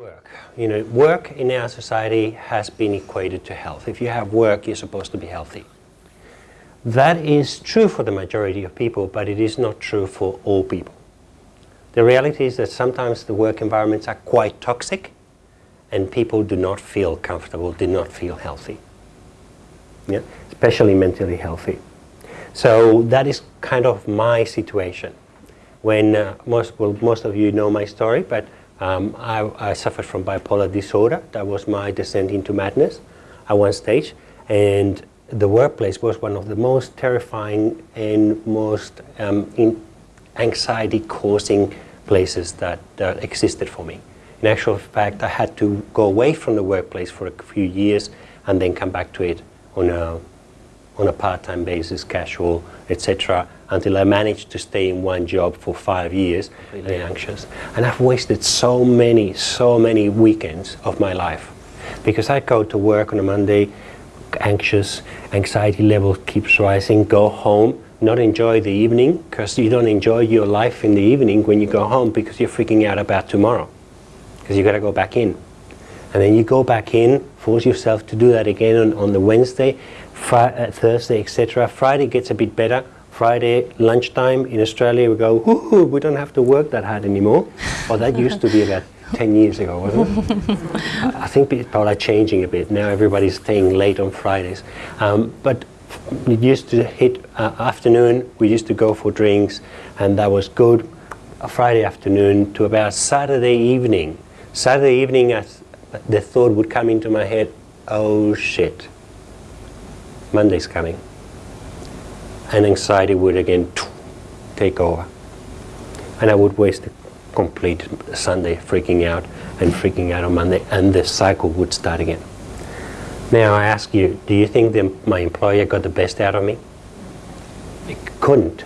Work. You know, work in our society has been equated to health. If you have work, you're supposed to be healthy. That is true for the majority of people, but it is not true for all people. The reality is that sometimes the work environments are quite toxic and people do not feel comfortable, do not feel healthy. Yeah? Especially mentally healthy. So that is kind of my situation. When uh, most, well, most of you know my story, but um, I, I, suffered from bipolar disorder. That was my descent into madness at one stage. And the workplace was one of the most terrifying and most um, anxiety-causing places that, that existed for me. In actual fact, I had to go away from the workplace for a few years and then come back to it on a, on a part-time basis, casual, etc., until I managed to stay in one job for five years, really anxious. And I've wasted so many, so many weekends of my life. Because I go to work on a Monday, anxious, anxiety level keeps rising, go home, not enjoy the evening, because you don't enjoy your life in the evening when you go home because you're freaking out about tomorrow. Because you got to go back in. And then you go back in, force yourself to do that again on, on the Wednesday, Fri uh, Thursday, etc. Friday gets a bit better. Friday lunchtime in Australia we go, we don't have to work that hard anymore. Well, that used to be about 10 years ago, wasn't it? I think people are changing a bit. Now everybody's staying late on Fridays. Um, but it used to hit uh, afternoon, we used to go for drinks, and that was good. A Friday afternoon to about Saturday evening. Saturday evening, as the thought would come into my head, oh shit, Monday's coming. And anxiety would again take over. And I would waste a complete Sunday freaking out and freaking out on Monday, and the cycle would start again. Now I ask you, do you think that my employer got the best out of me? It couldn't.